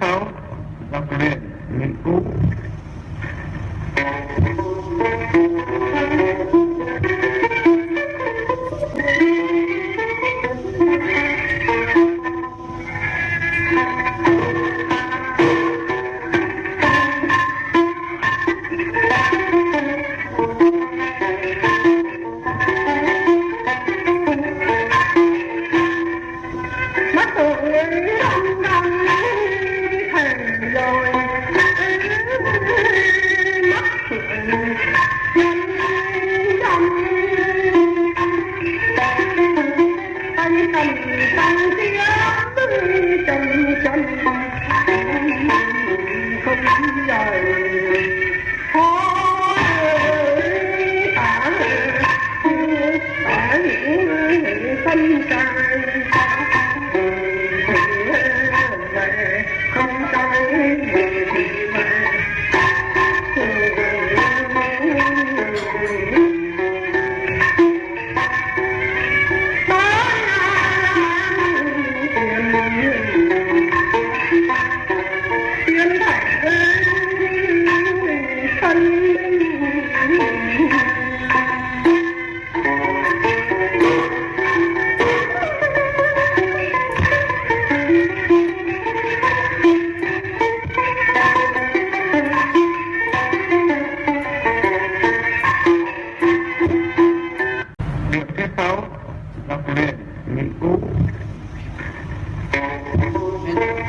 Constituição brasileira. Uhum.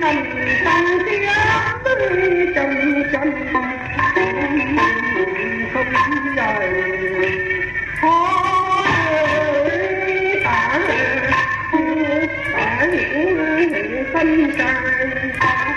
cành đang tiếng với chồng chồng không dài khó tả tả hiểu phân trai